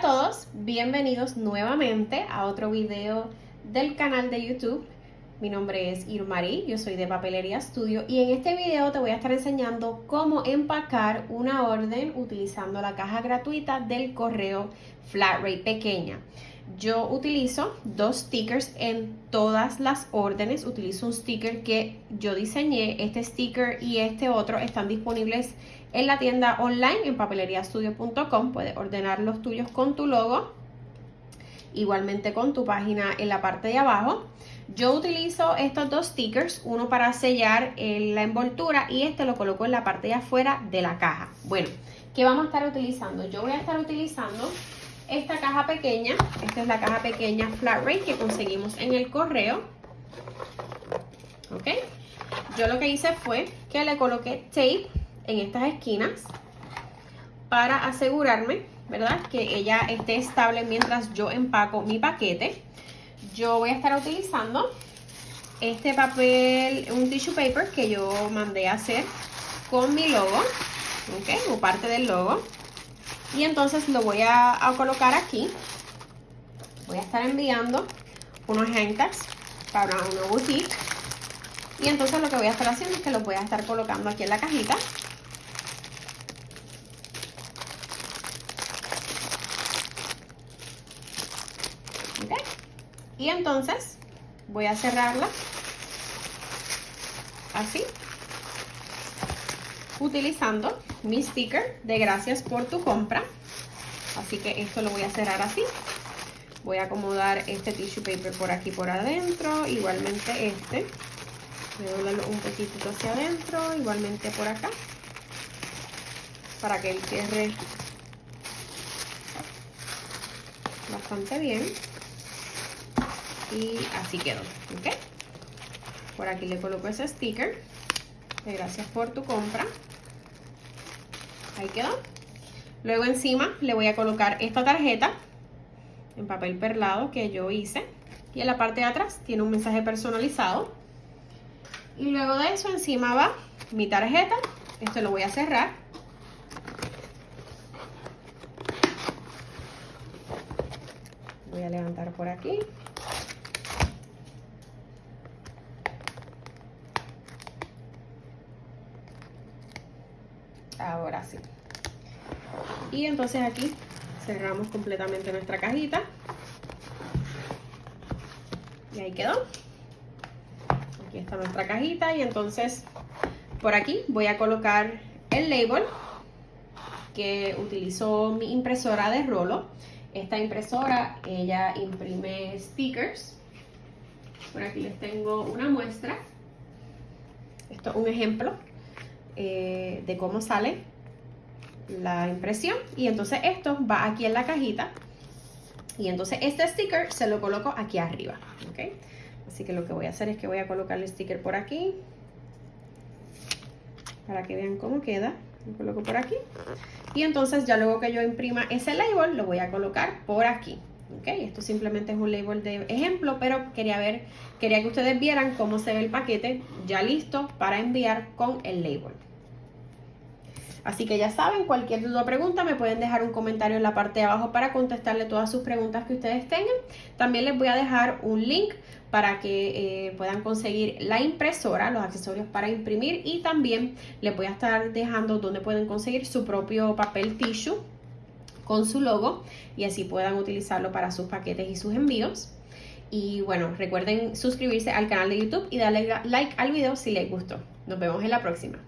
A todos, bienvenidos nuevamente a otro video del canal de YouTube. Mi nombre es Irmarí, yo soy de Papelería Studio y en este video te voy a estar enseñando cómo empacar una orden utilizando la caja gratuita del correo Flat Rate pequeña. Yo utilizo dos stickers en todas las órdenes. Utilizo un sticker que yo diseñé. Este sticker y este otro están disponibles en la tienda online en papeleriastudio.com. Puedes ordenar los tuyos con tu logo. Igualmente con tu página en la parte de abajo. Yo utilizo estos dos stickers, uno para sellar la envoltura y este lo coloco en la parte de afuera de la caja. Bueno, ¿qué vamos a estar utilizando? Yo voy a estar utilizando caja pequeña. Esta es la caja pequeña Flat Rate que conseguimos en el correo. ¿Ok? Yo lo que hice fue que le coloqué tape en estas esquinas para asegurarme, ¿verdad? Que ella esté estable mientras yo empaco mi paquete. Yo voy a estar utilizando este papel, un tissue paper que yo mandé a hacer con mi logo, ¿ok? O parte del logo. Y entonces lo voy a, colocar aquí. Voy a estar enviando unos handtags para una boutique. Y entonces lo que voy a estar haciendo es que los voy a estar colocando aquí en la cajita. Y entonces voy a cerrarla así utilizando mi sticker de gracias por tu compra. Así que esto lo voy a cerrar así. Voy a acomodar este tissue paper por aquí por adentro, igualmente este. Voy a doblarlo un poquito hacia adentro, igualmente por acá. Para que el cierre bastante bien. Y así quedó, ¿ok? Por aquí le coloco ese sticker de gracias por tu compra. Ahí quedó. Luego encima le voy a colocar esta tarjeta en papel perlado que yo hice. Y en la parte de atrás tiene un mensaje personalizado. Y luego de eso encima va mi tarjeta. Esto lo voy a cerrar. Voy a levantar por aquí. Ahora sí. Y entonces aquí cerramos completamente nuestra cajita. Y ahí quedó. Aquí está nuestra cajita y entonces por aquí voy a colocar el label que utilizó mi impresora de rolo. Esta impresora ella imprime stickers. Por aquí les tengo una muestra. Esto es un ejemplo eh, de cómo sale la impresión. Y entonces esto va aquí en la cajita. Y entonces este sticker se lo coloco aquí arriba ¿ok? así que lo que voy a hacer es que voy a colocar el sticker por aquí. Para que vean cómo queda. Lo coloco por aquí. Y entonces ya luego que yo imprima ese label lo voy a colocar por aquí ¿ok? Esto simplemente es un label de ejemplo, pero quería ver, quería que ustedes vieran cómo se ve el paquete ya listo para enviar con el label. Así que ya saben, cualquier duda o pregunta me pueden dejar un comentario en la parte de abajo para contestarle todas sus preguntas que ustedes tengan. También les voy a dejar un link para que eh, puedan conseguir la impresora, los accesorios para imprimir y también les voy a estar dejando donde pueden conseguir su propio papel tissue con su logo y así puedan utilizarlo para sus paquetes y sus envíos. Y bueno, recuerden suscribirse al canal de YouTube y darle like al video si les gustó. Nos vemos en la próxima.